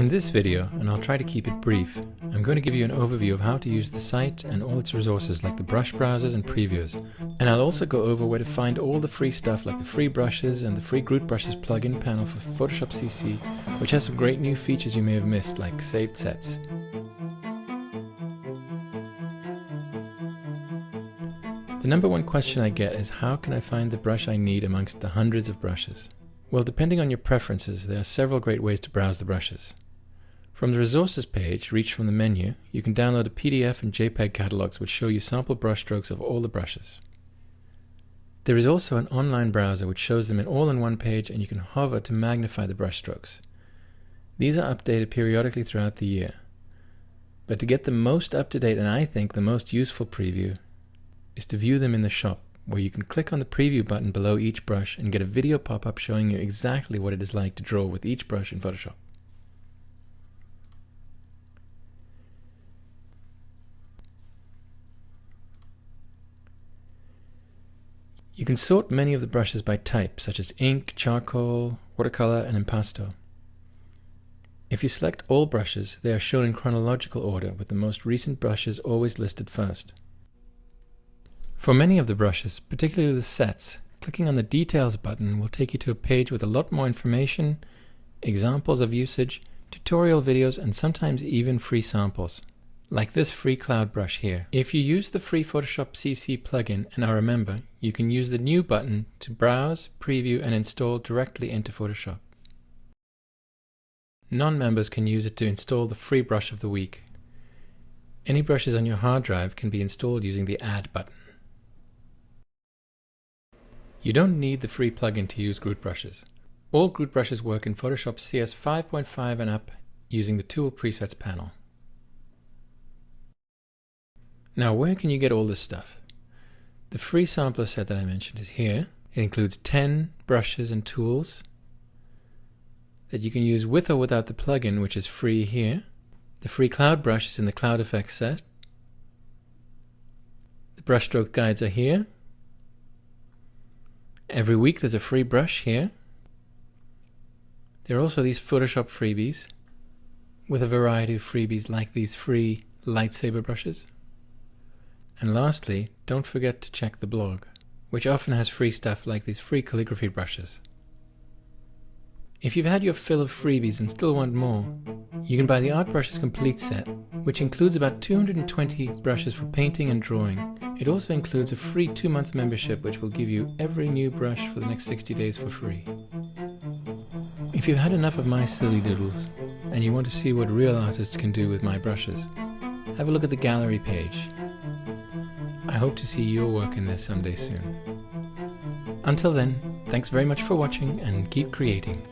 In this video, and I'll try to keep it brief, I'm going to give you an overview of how to use the site and all its resources like the brush browsers and previews. And I'll also go over where to find all the free stuff like the free brushes and the free Grut Brushes plugin panel for Photoshop CC, which has some great new features you may have missed like saved sets. The number one question I get is how can I find the brush I need amongst the hundreds of brushes? Well, depending on your preferences, there are several great ways to browse the brushes. From the resources page, reach from the menu, you can download a PDF and JPEG catalogs which show you sample brushstrokes of all the brushes. There is also an online browser which shows them in all in one page and you can hover to magnify the brushstrokes. These are updated periodically throughout the year. But to get the most up-to-date and I think the most useful preview, is to view them in the shop, where you can click on the preview button below each brush and get a video pop-up showing you exactly what it is like to draw with each brush in Photoshop. You can sort many of the brushes by type, such as ink, charcoal, watercolor, and impasto. If you select all brushes, they are shown in chronological order, with the most recent brushes always listed first. For many of the brushes, particularly the sets, clicking on the Details button will take you to a page with a lot more information, examples of usage, tutorial videos, and sometimes even free samples. Like this free cloud brush here. If you use the free Photoshop CC plugin and are a member, you can use the New button to browse, preview, and install directly into Photoshop. Non-members can use it to install the free brush of the week. Any brushes on your hard drive can be installed using the Add button. You don't need the free plugin to use Grut brushes. All Grut brushes work in Photoshop CS 5.5 and up using the Tool Presets panel. Now where can you get all this stuff? The free sampler set that I mentioned is here. It includes 10 brushes and tools that you can use with or without the plugin, which is free here. The free cloud brush is in the Cloud Effects set. The brushstroke guides are here, Every week there's a free brush here. There are also these Photoshop freebies with a variety of freebies like these free lightsaber brushes. And lastly, don't forget to check the blog, which often has free stuff like these free calligraphy brushes. If you've had your fill of freebies and still want more, you can buy the Art Brushes Complete set, which includes about 220 brushes for painting and drawing. It also includes a free two-month membership which will give you every new brush for the next 60 days for free. If you've had enough of my silly doodles, and you want to see what real artists can do with my brushes, have a look at the gallery page. I hope to see your work in there someday soon. Until then, thanks very much for watching and keep creating.